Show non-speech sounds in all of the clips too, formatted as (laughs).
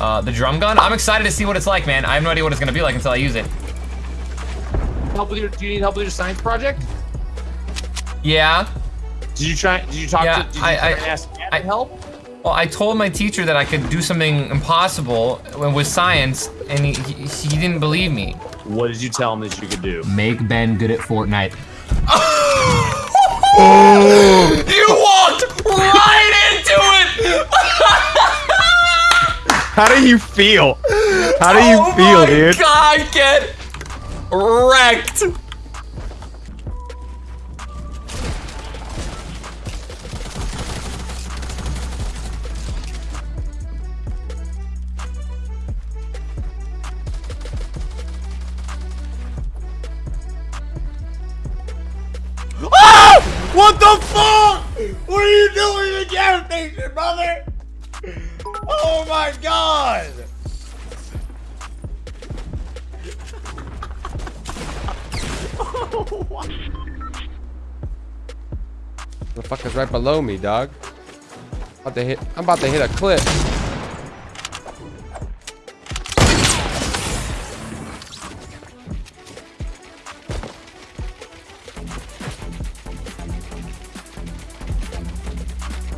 Uh, the drum gun. I'm excited to see what it's like, man. I have no idea what it's gonna be like until I use it. Help with your? Do you need help with your science project? Yeah. Did you try? Did you talk Yeah, to? Did you I- try I- and ask Matt I- help? Well, I told my teacher that I could do something impossible with science, and he, he, he didn't believe me. What did you tell him that you could do? Make Ben good at Fortnite. (laughs) you walked right into it! (laughs) How do you feel? How do you oh feel, my dude? God, get wrecked! Ah! What the fuck? What are you doing in the gas station, brother? Oh my god! The fuck is right below me, dog? About to hit. I'm about to hit a clip.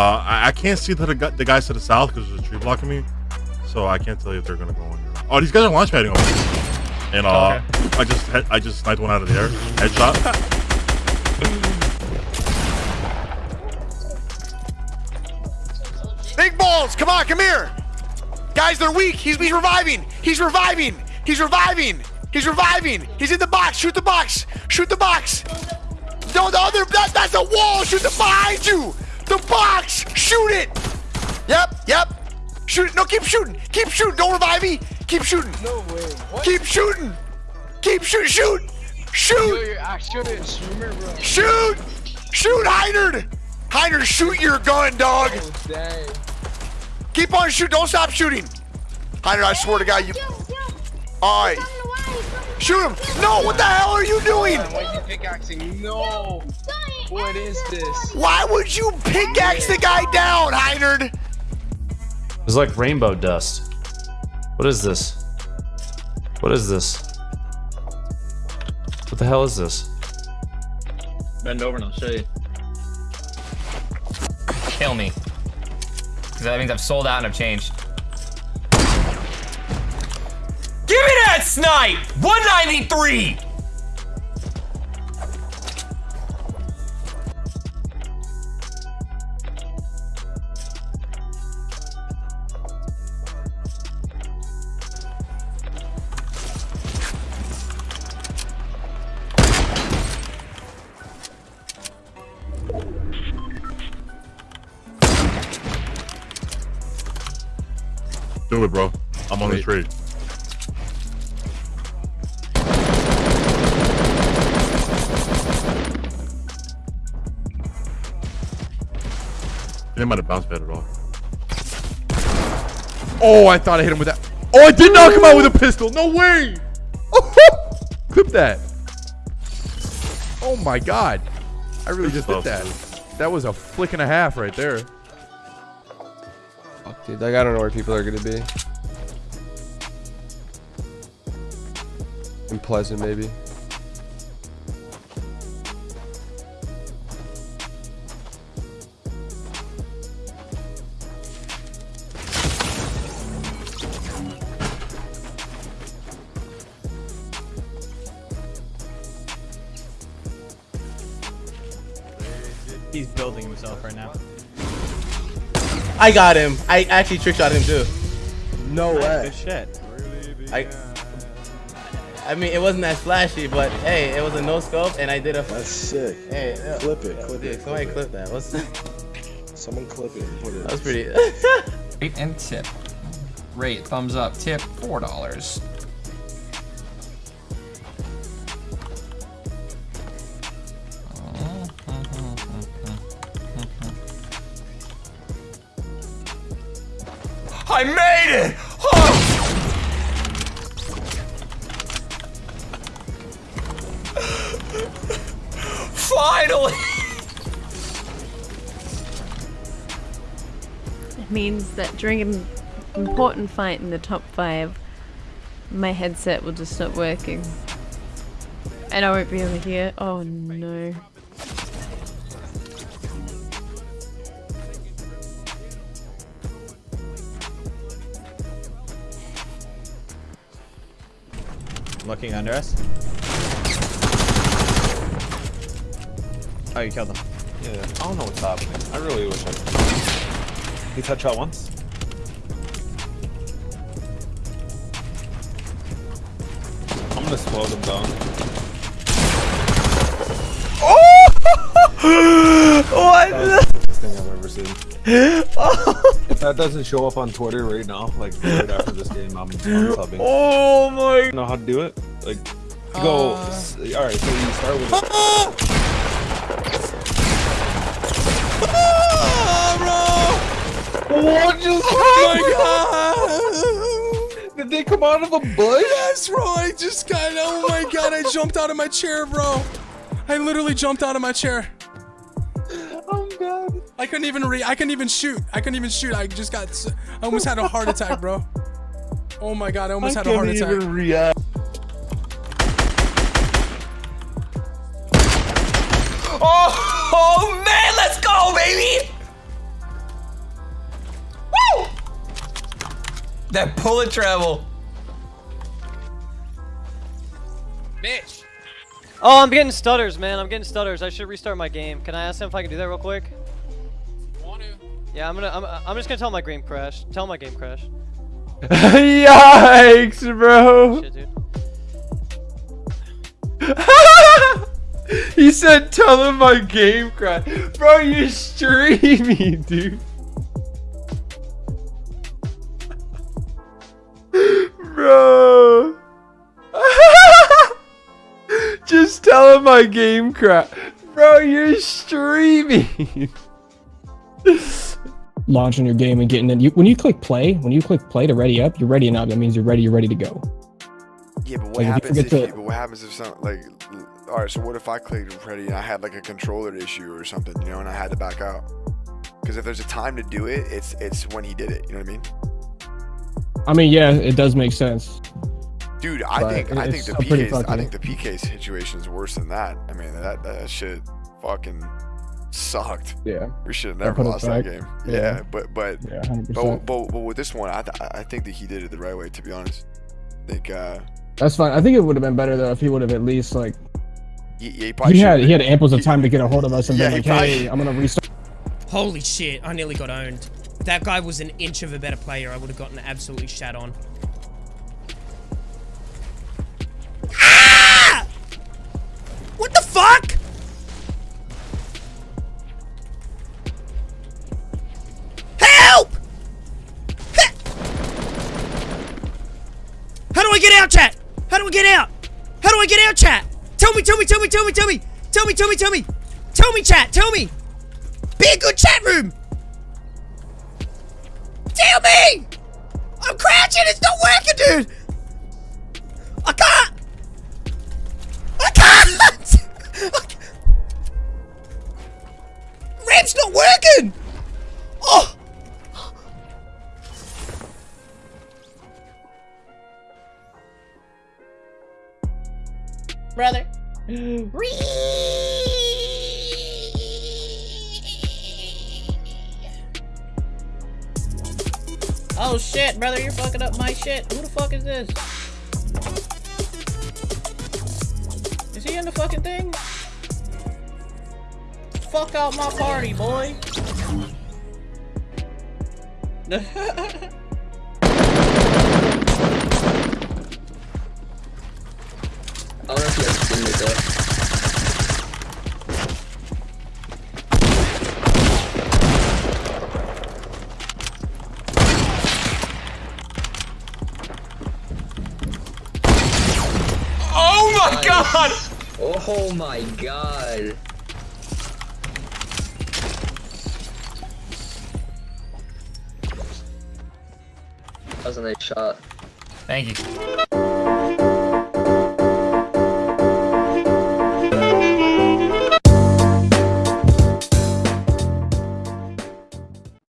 Uh, I, I can't see the, the guys to the south because there's a tree blocking me, so I can't tell you if they're gonna go in. Here. Oh, these guys are launch padding over. me. And uh, I just I just sniped one out of the air, headshot. (laughs) Big balls, come on, come here. Guys, they're weak. He's, he's reviving. He's reviving. He's reviving. He's reviving. He's in the box. Shoot the box. Shoot the box. No, the other, that, that's a wall. Shoot the behind you. The box. Shoot it. Yep, yep. Shoot it. No, keep shooting. Keep shooting. Don't revive me. Keep shooting. No way. What? Keep shooting. Keep shoot. Shoot. Shoot. Yo, I shouldn't streamer, bro. Shoot. Shoot, Heinard. Heinard, shoot your gun, dog. Oh. Keep on shooting. Don't stop shooting. Heinard, I swear to God, you. All right. Shoot him. No, what the hell are you doing? Why are you pickaxing? No. What is this? Why would you pickaxe the guy down, Heinard? It's like rainbow dust. What is this? What is this? What the hell is this? Bend over and I'll show you. Kill me. Because that means I've sold out and I've changed. Give me that snipe! 193! Do it, bro. I'm on the tree. They might have bounced pad it off. Oh, I thought I hit him with that. Oh, I did not come out with a pistol. No way. (laughs) Clip that. Oh my god. I really just did that. That was a flick and a half right there. Dude. Like, I don't know where people are going to be. In Pleasant, maybe. He's building himself right now. I got him. I actually trick shot him too. No way. Good shit. I, I mean, it wasn't that flashy, but hey, it was a no scope, and I did a. That's sick. Hey, yeah. Clip it, clip Dude, it, Somebody clip clip that. What's that? (laughs) Someone clip it and put it. That was pretty. (laughs) (laughs) Rate and tip. Rate, thumbs up, tip, four dollars. I made it! Oh! Finally! It means that during an important fight in the top five, my headset will just stop working. And I won't be able to hear. Oh no. Looking under us. Oh, you killed him. Yeah, I don't know what's happening. I really wish I could. He touched shot once. I'm gonna slow them down. Oh! (laughs) what? That's the best thing I've ever seen. (laughs) Oh. If that doesn't show up on Twitter right now, like right after this game, I'm (gasps) unsubbing. Oh my! You know how to do it? Like, go. s- all right, so you start with. (laughs) Ah, what just Oh my god! Did they come out of a bush? Yes, bro. I just got. Oh my god! I jumped out of my chair, bro. I literally jumped out of my chair. God! I couldn't even re. I couldn't even shoot. I couldn't even shoot. I just got. s- I almost had a heart attack, bro. Oh my god! I almost had a heart attack. react. Oh, oh man, let's go, baby! Woo! That bullet travel. Bitch. Oh, I'm getting stutters, man. I'm getting stutters. I should restart my game. Can I ask him if I can do that real quick? Yeah, I'm gonna. I'm, I'm just gonna tell my game crash. Tell my game crash. (laughs) Yikes, bro. Shit, dude. (laughs) he said, "Tell him my game crash." Bro, you're streaming, (laughs) dude. Bro. Just tell him my game crash. Bro, you're streaming. (laughs) launching your game and getting it. You, when you click play, when you click play to ready up, you're ready up. That means you're ready. You're ready to go. Yeah, but what Like, happens if, to- but what happens if some like all right, so what if I clicked ready and I had like a controller issue or something, you know, and I had to back out? Because if there's a time to do it, it's it's when he did it. You know what I mean? I mean, yeah, it does make sense. Dude, I But think I think the I think the PK situation is worse than that. I mean that that shit fucking sucked. Yeah. We should have never put it lost that game. Yeah. Yeah, but but Yeah, but, but but with this one, I th- I think that he did it the right way. To be honest, I think uh, That's fine. I think it would have been better though if he would have at least like he, he probably he had should've he had been- amples of time to get a hold of us and Yeah, be he like, probably- hey, I'm gonna restart. Holy shit! I nearly got owned. If that guy was an inch of a better player, I would have gotten absolutely shat on. Ah! What the fuck? I get out? How do I get out, chat? Tell me, tell me, tell me, tell me, tell me. Tell me, tell me, tell me. Tell me, chat, tell me. Be a good chat room. Tell me. I'm crouching, it's not working, dude. I can't. I can't. (laughs) Ramp's not working. Brother. Oh shit, brother, you're fucking up my shit. Who the fuck is this? Is he in the fucking thing? Fuck out my party, boy. (laughs) Oh Oh my god! Oh my god. That was a nice shot. Thank you.